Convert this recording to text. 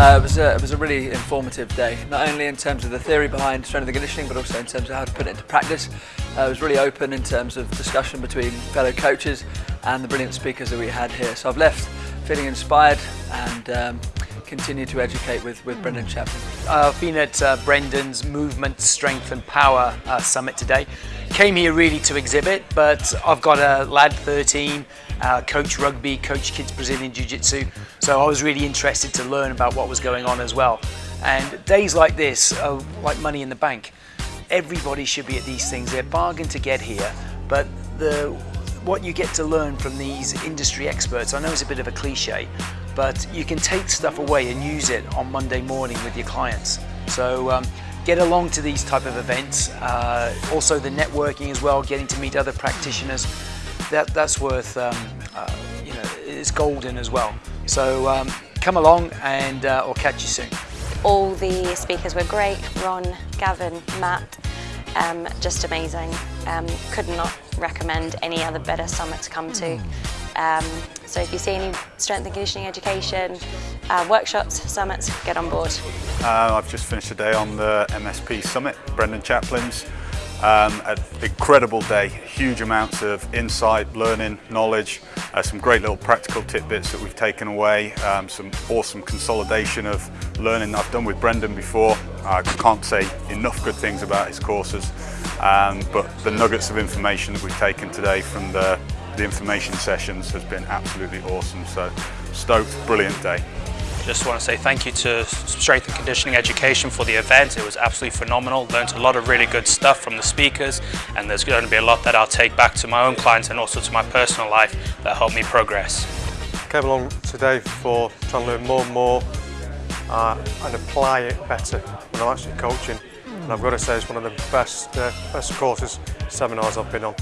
Uh, it, was a, it was a really informative day, not only in terms of the theory behind strength and conditioning, but also in terms of how to put it into practice. Uh, it was really open in terms of discussion between fellow coaches and the brilliant speakers that we had here. So I've left feeling inspired and um, continue to educate with, with Brendan Chaplin. Uh, I've been at uh, Brendan's Movement, Strength and Power uh, Summit today. Came here really to exhibit, but I've got a lad 13, uh, coach rugby, coach kids Brazilian Jiu-Jitsu, so I was really interested to learn about what was going on as well. And days like this are like money in the bank. Everybody should be at these things. They're bargain to get here, but the what you get to learn from these industry experts, I know it's a bit of a cliche, but you can take stuff away and use it on Monday morning with your clients. So um, get along to these type of events. Uh, also the networking as well, getting to meet other practitioners. That, that's worth, um, uh, you know, it's golden as well. So um, come along and uh, I'll catch you soon. All the speakers were great, Ron, Gavin, Matt, um, just amazing. Um, could not recommend any other better summit to come to. Um, so if you see any strength and conditioning education, uh, workshops, summits, get on board. Uh, I've just finished a day on the MSP Summit, Brendan Chaplin's. Um, an incredible day, huge amounts of insight, learning, knowledge, uh, some great little practical tidbits that we've taken away, um, some awesome consolidation of learning that I've done with Brendan before. I can't say enough good things about his courses, um, but the nuggets of information that we've taken today from the, the information sessions has been absolutely awesome. So stoked, brilliant day. Just want to say thank you to Strength and Conditioning Education for the event. It was absolutely phenomenal. Learned a lot of really good stuff from the speakers and there's going to be a lot that I'll take back to my own clients and also to my personal life that help me progress. Came along today for trying to learn more and more uh, and apply it better when I'm actually coaching. And I've got to say it's one of the best, uh, best courses, seminars I've been on.